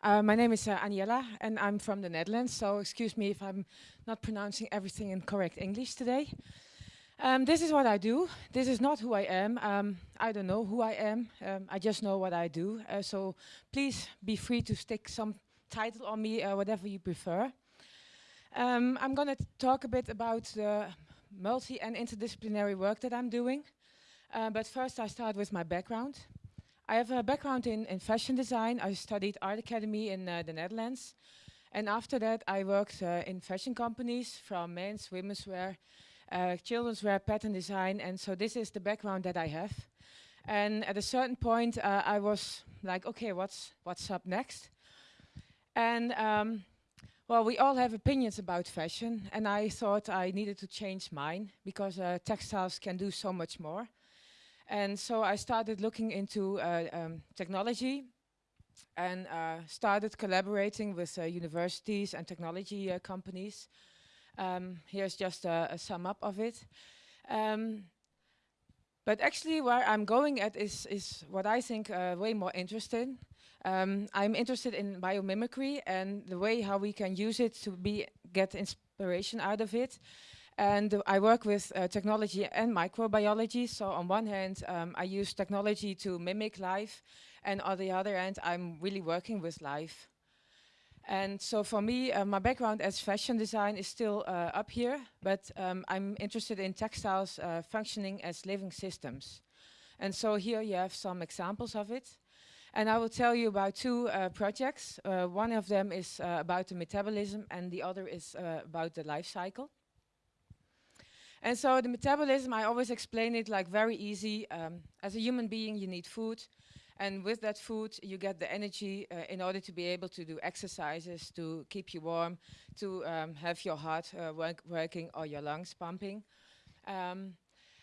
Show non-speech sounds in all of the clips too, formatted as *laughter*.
Uh, my name is uh, Aniela, and I'm from the Netherlands, so excuse me if I'm not pronouncing everything in correct English today. Um, this is what I do. This is not who I am. Um, I don't know who I am. Um, I just know what I do. Uh, so please be free to stick some title on me, uh, whatever you prefer. Um, I'm going to talk a bit about the multi and interdisciplinary work that I'm doing. Uh, but first I start with my background. I have a background in, in fashion design. I studied art academy in uh, the Netherlands. And after that, I worked uh, in fashion companies from men's, women's wear, uh, children's wear, pattern design. And so this is the background that I have. And at a certain point, uh, I was like, okay, what's, what's up next? And um, well, we all have opinions about fashion. And I thought I needed to change mine because uh, textiles can do so much more. And so I started looking into uh, um, technology and uh, started collaborating with uh, universities and technology companies. Um, here's just a, a, sum up of it. Um, but actually where I'm going at is, is what I think uh, way more interesting. Um, I'm interested in biomimicry and the way how we can use it to be get inspiration out of it. And uh, I work with uh, technology and microbiology. So on one hand, um, I use technology to mimic life. And on the other hand, I'm really working with life. And so for me, uh, my background as fashion design is still uh, up here, but um, I'm interested in textiles uh, functioning as living systems. And so here you have some examples of it. And I will tell you about two uh, projects. one of them is about the metabolism and the other is about the life cycle. And so the metabolism, I always explain it like very easy. Um, as a human being, you need food. And with that food, you get the energy uh, in order to be able to do exercises, to keep you warm, to um, have your heart uh, work working or your lungs pumping. Um,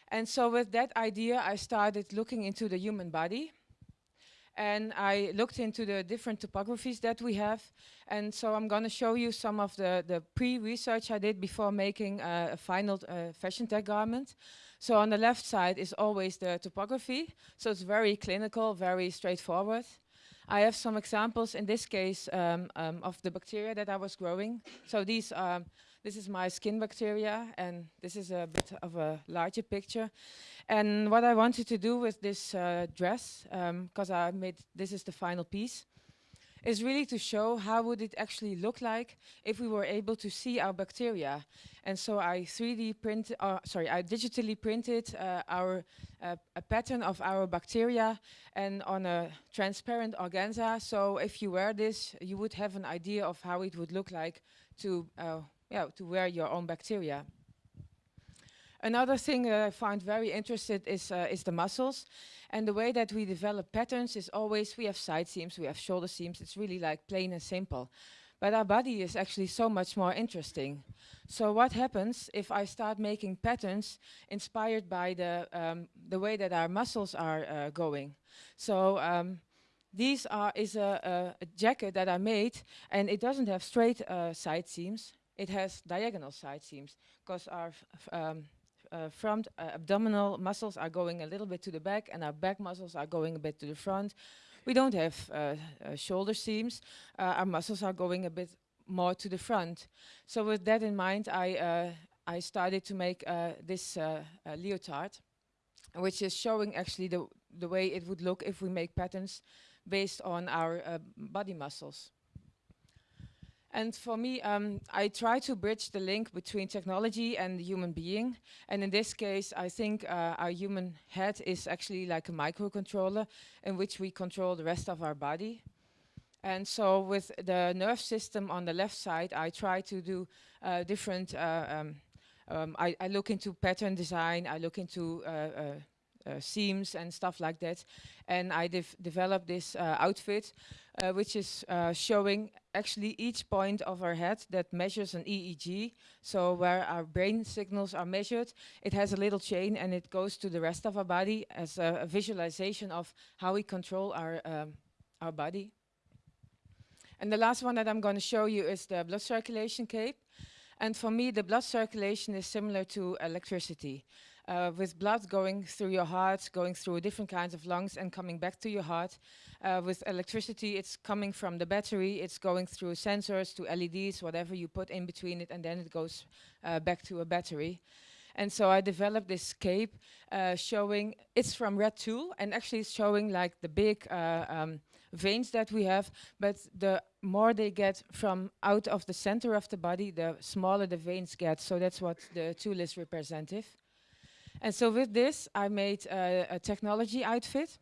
and so with that idea, I started looking into the human body and I looked into the different topographies that we have. And so I'm going to show you some of the, the pre-research I did before making uh, a final uh, fashion tech garment. So on the left side is always the topography. So it's very clinical, very straightforward. I have some examples in this case um, um, of the bacteria that I was growing. So these are this is my skin bacteria, and this is a bit of a larger picture. And what I wanted to do with this uh, dress, because um, I made, this is the final piece, is really to show how would it actually look like if we were able to see our bacteria. And so I 3D print, uh, sorry, I digitally printed uh, our uh, a pattern of our bacteria and on a transparent organza. So if you wear this, you would have an idea of how it would look like to uh, yeah, to wear your own bacteria. Another thing that I find very interesting is, uh, is the muscles. And the way that we develop patterns is always, we have side seams, we have shoulder seams, it's really like plain and simple. But our body is actually so much more interesting. So what happens if I start making patterns inspired by the, um, the way that our muscles are uh, going? So um, these are is a, a, a, jacket that I made and it doesn't have straight uh, side seams it has diagonal side seams because our um, uh, front uh, abdominal muscles are going a little bit to the back and our back muscles are going a bit to the front. We don't have uh, uh shoulder seams. Uh, our muscles are going a bit more to the front. So with that in mind, I, uh, I started to make this leotard, which is showing actually the, the way it would look if we make patterns based on our body muscles. And for me, um, I try to bridge the link between technology and the human being. And in this case, I think uh, our human head is actually like a microcontroller in which we control the rest of our body. And so with the nerve system on the left side, I try to do uh, different, uh, um, um, I, I, look into pattern design, I look into uh, uh, seams and stuff like that. And I developed this uh, outfit, uh, which is showing actually each point of our head that measures an EEG. So where our brain signals are measured, it has a little chain and it goes to the rest of our body as a, a visualization of how we control our, um, our body. And the last one that I'm going to show you is the blood circulation cape. And for me, the blood circulation is similar to electricity. Uh, with blood going through your heart, going through different kinds of lungs and coming back to your heart. Uh, with electricity, it's coming from the battery, it's going through sensors to LEDs, whatever you put in between it, and then it goes uh, back to a battery. And so I developed this cape uh, showing, it's from Red Tulle, and actually it's showing like the big uh, um, veins that we have, but the more they get from out of the center of the body, the smaller the veins get. So that's what the tulle is representative. And so with this, I made uh, a technology outfit,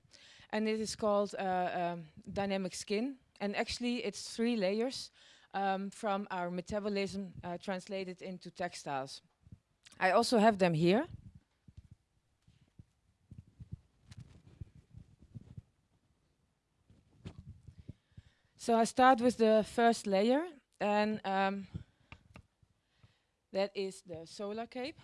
and it is called uh, um, Dynamic Skin. And actually, it's three layers um, from our metabolism uh, translated into textiles. I also have them here. So I start with the first layer, and um, that is the solar cape.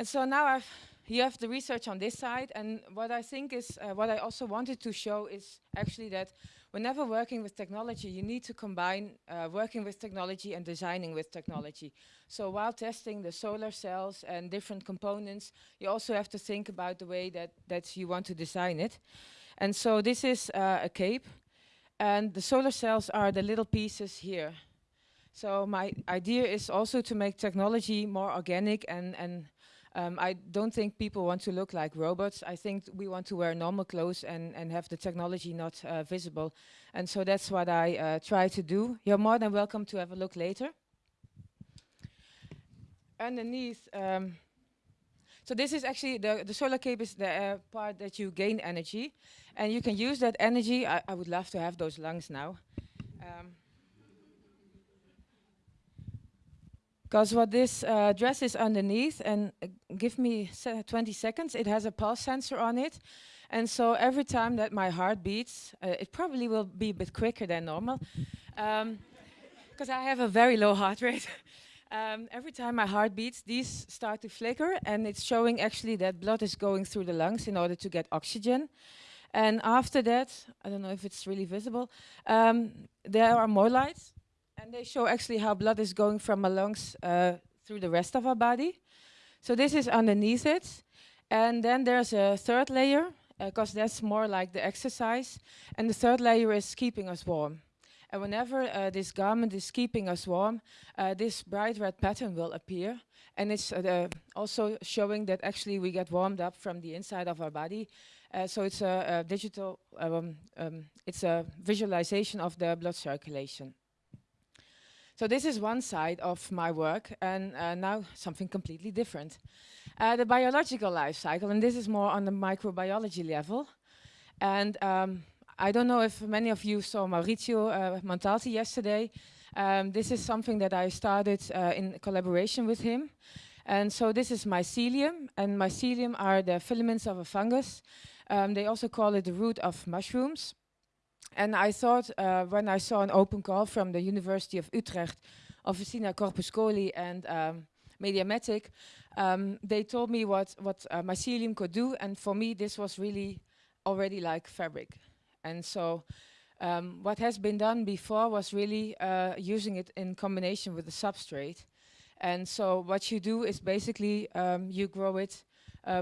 And so now I've, you have the research on this side, and what I think is, uh, what I also wanted to show is actually that whenever working with technology, you need to combine uh, working with technology and designing with technology. So while testing the solar cells and different components, you also have to think about the way that, that you want to design it. And so this is uh, a cape, and the solar cells are the little pieces here. So my idea is also to make technology more organic and, and um, I don't think people want to look like robots. I think we want to wear normal clothes and, and have the technology not uh, visible. And so that's what I uh, try to do. You're more than welcome to have a look later. Underneath, um, so this is actually, the, the solar cape is the uh, part that you gain energy. And you can use that energy. I, I would love to have those lungs now. Um, Because what this uh, dress is underneath, and uh, give me 20 seconds, it has a pulse sensor on it. And so every time that my heart beats, uh, it probably will be a bit quicker than normal. Because um, I have a very low heart rate. *laughs* um, every time my heart beats, these start to flicker, and it's showing actually that blood is going through the lungs in order to get oxygen. And after that, I don't know if it's really visible, um, there are more lights. And they show actually how blood is going from our lungs uh, through the rest of our body. So this is underneath it. And then there's a third layer, because uh, that's more like the exercise. And the third layer is keeping us warm. And whenever uh, this garment is keeping us warm, uh, this bright red pattern will appear. And it's uh, also showing that actually we get warmed up from the inside of our body. Uh, so it's a, a digital, um, um, it's a visualization of the blood circulation. So this is one side of my work, and uh, now something completely different. Uh, the biological life cycle, and this is more on the microbiology level. And um, I don't know if many of you saw Maurizio uh, Montalti yesterday. Um, this is something that I started uh, in collaboration with him. And so this is mycelium, and mycelium are the filaments of a fungus. Um, they also call it the root of mushrooms. And I thought uh, when I saw an open call from the University of Utrecht, Officina Corpuscoli and um, Mediamatic, um, they told me what, what uh, mycelium could do. And for me, this was really already like fabric. And so um, what has been done before was really uh, using it in combination with the substrate. And so what you do is basically um, you grow it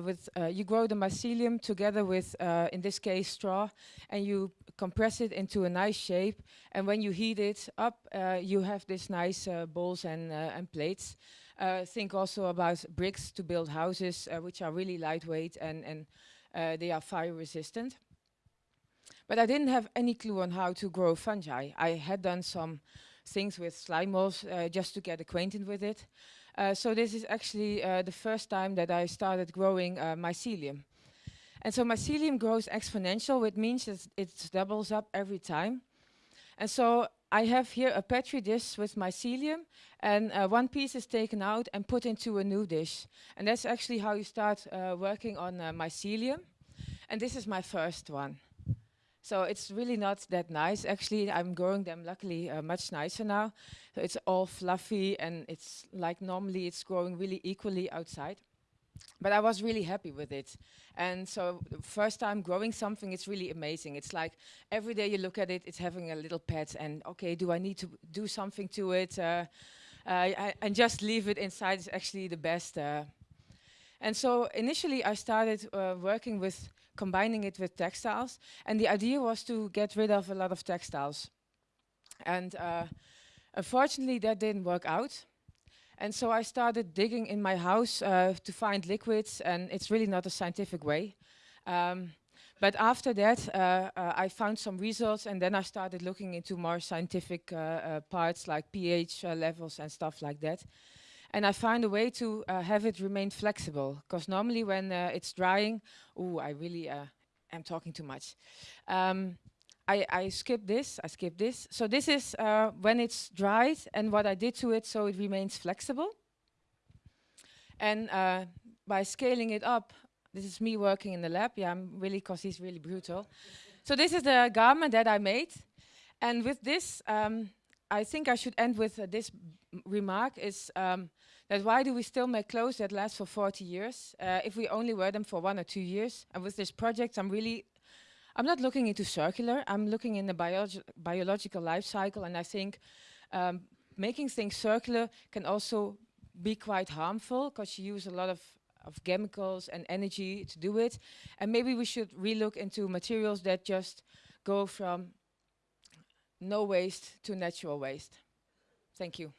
with uh, you grow the mycelium together with, uh, in this case, straw, and you compress it into a nice shape. And when you heat it up, uh, you have this nice uh, bowls and, uh, and plates. think also about bricks to build houses, which are really lightweight and, and they are fire resistant. But I didn't have any clue on how to grow fungi. I had done some things with slime molds just to get acquainted with it. Uh, so this is actually uh, the first time that I started growing uh, mycelium. And so mycelium grows exponential, which means that it doubles up every time. And so I have here a petri dish with mycelium, and uh, one piece is taken out and put into a new dish. And that's actually how you start uh, working on uh, mycelium. And this is my first one. So it's really not that nice. Actually, I'm growing them luckily uh, much nicer now. So it's all fluffy and it's like normally it's growing really equally outside. But I was really happy with it. And so first time growing something, it's really amazing. It's like every day you look at it, it's having a little pet and okay, do I need to do something to it? Uh, uh, and just leave it inside is actually the best. Uh, And so initially I started uh, working with combining it with textiles. And the idea was to get rid of a lot of textiles. And uh, unfortunately that didn't work out. And so I started digging in my house uh, to find liquids and it's really not a scientific way. Um, but after that, uh, uh, I found some results and then I started looking into more scientific uh, uh parts like pH uh, levels and stuff like that. And I find a way to uh, have it remain flexible. Because normally when it's drying, oh, I really am talking too much. Um, I, I skip this, I skip this. So this is when it's dried and what I did to it so it remains flexible. And by scaling it up, this is me working in the lab. Yeah, I'm really, because he's really brutal. so this is the garment that I made. And with this, um, I think I should end with uh, this remark is um, that why do we still make clothes that last for 40 years uh, if we only wear them for one or two years? And with this project, I'm really, I'm not looking into circular, I'm looking in the biologi biological life cycle and I think um, making things circular can also be quite harmful because you use a lot of of chemicals and energy to do it. And maybe we should relook into materials that just go from no waste to natural waste. Thank you.